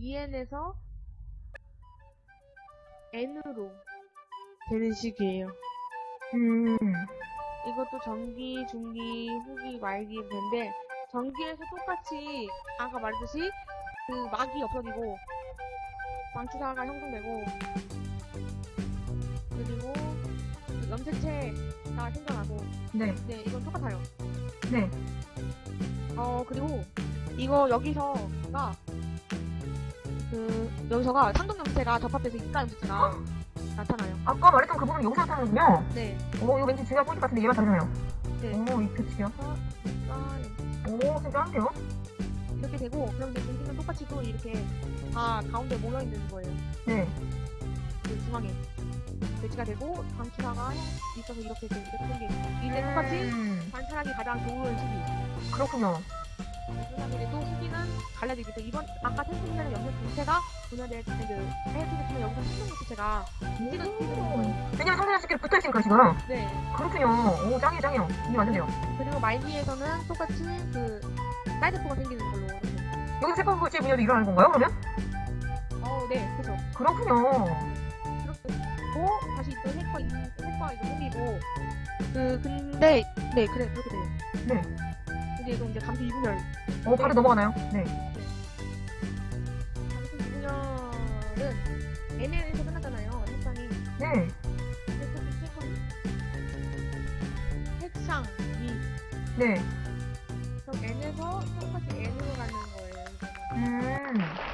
EN에서 N으로 되는 식이에요. 음, 이것도 전기, 중기, 후기, 말기 되는데 전기에서 똑같이 아까 말했듯이 그 막이 없어지고 방추사가 형성되고 그리고 그 염색체가 생겨나고 네, 네 이건 똑같아요. 네. 어 그리고 이거 여기서가 그 여기서가 상동 염색체가 접합돼서 입가 염색체가 나타나요. 아까 말했던 그 부분은 여기서 나타나는군요. 네. 오, 이거 왠지 중요한 포인트 같은데 얘만 다르네요. 네. 오, 이 표치요. 아, 오, 진짜 한데요? 이렇게 되고 이제 공기는 똑같이 또 이렇게 다 가운데 모여 있는 거예요. 네. 그 중앙에 배치가 되고 방추사가 있어서 이렇게 되고 생긴 이제 똑같이 음, 관찰하기 가장 좋은 시기. 그렇군요. 그다음에 또 시기는 갈라지기 때 이번 아까 생성되는 염색 분체가 때그 해주겠지만 여기서 생성 분체가 찍은 오, 왜냐면 상대방 쉽게 붙어있으니까 지금. 네 그렇군요. 오, 짱이에요, 짱이에요. 이게 완전돼요. 그리고 말기에서는 똑같이 그 사이드포가 생기는 걸로. 여기서 세컨 불치 분열도 일어나는 건가요, 그러면? 어네 그죠 그렇군요. 그렇고 다시 또 핵과 핵과 이거 생기고 그 근데 네 그래 그렇게 돼요. 네. 근데 이거 이제 감기 이분열 오, 바로 넘어가나요? 네. 그래서 그 핵상이 네. 그럼 N에서 똑같이 N으로 가는 거예요. 음.